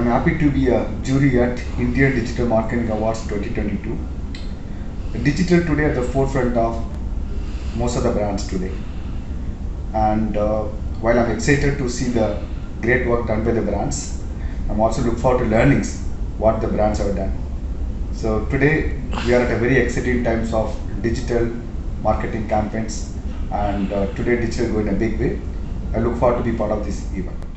I'm happy to be a jury at India Digital Marketing Awards 2022. Digital today at the forefront of most of the brands today. And uh, while I'm excited to see the great work done by the brands, I'm also look forward to learnings what the brands have done. So today we are at a very exciting times of digital marketing campaigns and uh, today digital go in a big way. I look forward to be part of this event.